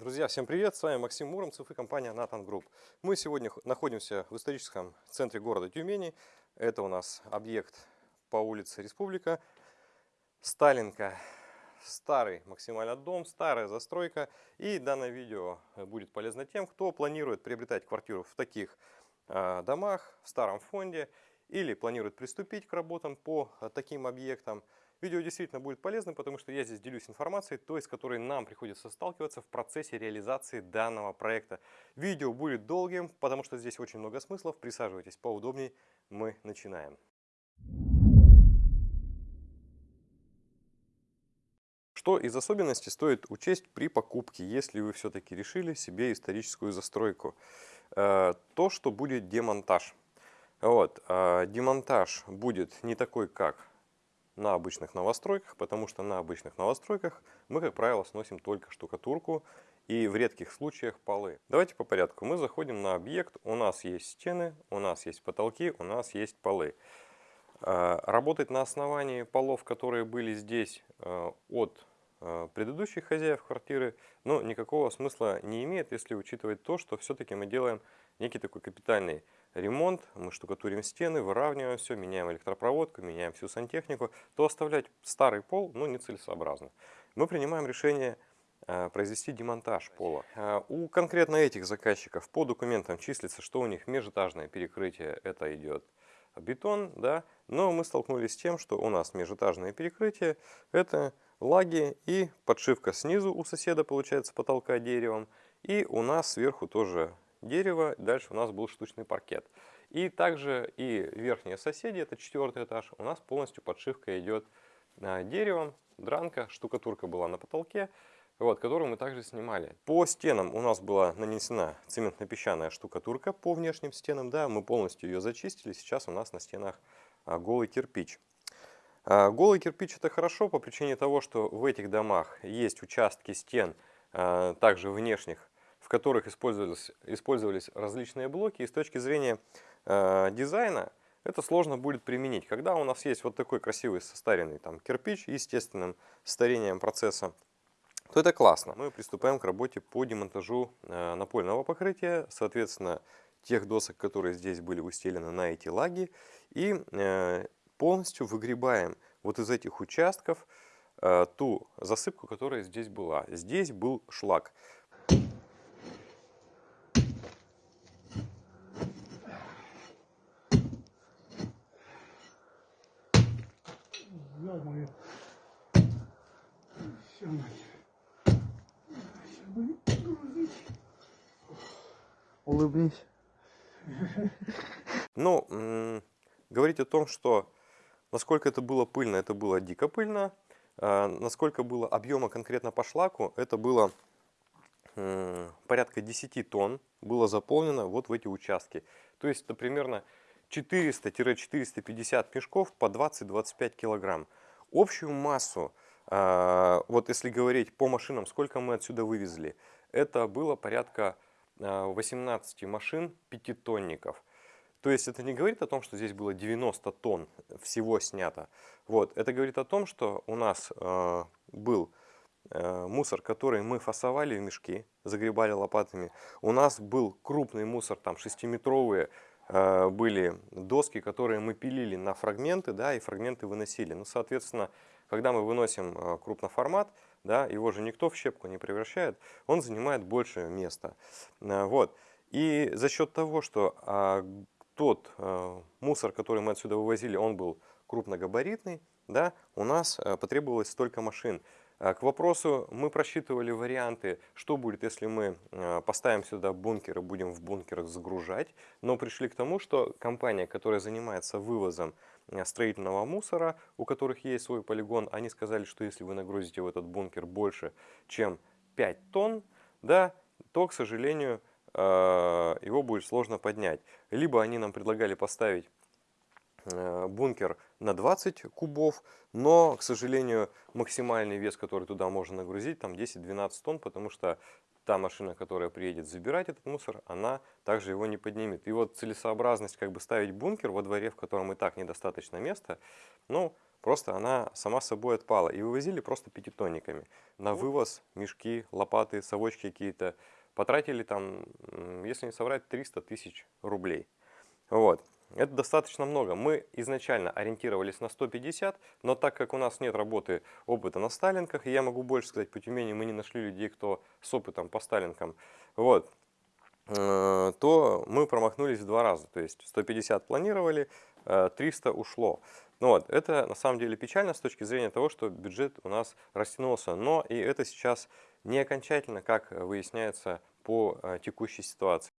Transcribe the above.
Друзья, всем привет! С вами Максим Муромцев и компания Nathan Group. Мы сегодня находимся в историческом центре города Тюмени. Это у нас объект по улице Республика. Сталинка. Старый максимально дом, старая застройка. И данное видео будет полезно тем, кто планирует приобретать квартиру в таких э, домах, в старом фонде, или планирует приступить к работам по э, таким объектам. Видео действительно будет полезным, потому что я здесь делюсь информацией, той, с которой нам приходится сталкиваться в процессе реализации данного проекта. Видео будет долгим, потому что здесь очень много смыслов. Присаживайтесь поудобнее, мы начинаем. Что из особенностей стоит учесть при покупке, если вы все-таки решили себе историческую застройку? Э, то, что будет демонтаж. Вот, э, демонтаж будет не такой, как на обычных новостройках, потому что на обычных новостройках мы, как правило, сносим только штукатурку и в редких случаях полы. Давайте по порядку. Мы заходим на объект, у нас есть стены, у нас есть потолки, у нас есть полы. А, работать на основании полов, которые были здесь а, от предыдущих хозяев квартиры, но никакого смысла не имеет, если учитывать то, что все-таки мы делаем некий такой капитальный ремонт, мы штукатурим стены, выравниваем все, меняем электропроводку, меняем всю сантехнику, то оставлять старый пол ну, нецелесообразно. Мы принимаем решение э, произвести демонтаж пола. Э, у конкретно этих заказчиков по документам числится, что у них межэтажное перекрытие, это идет бетон, да, но мы столкнулись с тем, что у нас межэтажное перекрытие, это лаги и подшивка снизу у соседа получается потолка деревом, и у нас сверху тоже дерево, дальше у нас был штучный паркет. И также и верхние соседи, это четвертый этаж, у нас полностью подшивка идет а, деревом, дранка, штукатурка была на потолке, вот, которую мы также снимали. По стенам у нас была нанесена цементно-песчаная штукатурка по внешним стенам, да, мы полностью ее зачистили, сейчас у нас на стенах а, голый кирпич. А, голый кирпич это хорошо по причине того, что в этих домах есть участки стен, также внешних, которых использовались, использовались различные блоки. И с точки зрения дизайна это сложно будет применить. Когда у нас есть вот такой красивый состаренный там, кирпич естественным старением процесса, то это классно. Мы приступаем к работе по демонтажу э, напольного покрытия, соответственно, тех досок, которые здесь были устелены на эти лаги, и э, полностью выгребаем вот из этих участков э, ту засыпку, которая здесь была. Здесь был шлак. ё-моё. Все, Улыбнись. Ну, говорить о том, что насколько это было пыльно, это было дико пыльно. А, насколько было объема конкретно по шлаку, это было порядка 10 тонн было заполнено вот в эти участки. То есть это примерно 400-450 мешков по 20-25 килограмм. Общую массу, вот если говорить по машинам, сколько мы отсюда вывезли, это было порядка 18 а, машин пятитонников. То есть это не говорит о том, что здесь было 90 тонн всего снято. Вот, это говорит о том, что у нас э, был э, мусор, который мы фасовали в мешки, загребали лопатами. У нас был крупный мусор, там 6-метровые Э, были доски, которые мы пилили на фрагменты, да, и фрагменты выносили. Ну, соответственно, когда мы выносим э, крупноформат, да, его же никто в щепку не превращает, он занимает больше места. Э, вот. И за счет того, что а, тот а, мусор, который мы отсюда вывозили, он был крупногабаритный, да, у нас потребовалось столько машин. А, к вопросу, мы просчитывали варианты, что будет, если мы а, поставим сюда бункер и будем в бункерах загружать, но пришли к тому, что компания, которая занимается вывозом а, строительного мусора, у которых есть свой полигон, они сказали, что если вы нагрузите в этот бункер больше, чем 5 тонн, да, то, к сожалению, его будет сложно поднять. Либо они нам предлагали поставить бункер на 20 кубов, но, к сожалению, максимальный вес, который туда можно нагрузить, там 10-12 тонн, потому что та машина, которая приедет забирать этот мусор, она также его не поднимет. И вот целесообразность как бы ставить бункер во дворе, в котором и так недостаточно места, ну, просто она сама собой отпала. И вывозили просто пятитонниками. На вывоз мешки, лопаты, совочки какие-то. Потратили там, если не соврать, 300 тысяч рублей. Вот. Это достаточно много. Мы изначально ориентировались на 150, но так как у нас нет работы опыта на сталинках, и я могу больше сказать, по Тюмени мы не нашли людей, кто с опытом по сталинкам, вот, э, то мы промахнулись в два раза. То есть 150 планировали, э, 300 ушло. Ну вот, это на самом деле печально с точки зрения того, что бюджет у нас растянулся. Но и это сейчас не окончательно, как выясняется по э, текущей ситуации.